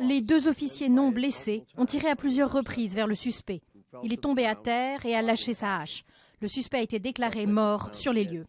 Les deux officiers non blessés ont tiré à plusieurs reprises vers le suspect. Il est tombé à terre et a lâché sa hache. Le suspect a été déclaré mort sur les lieux.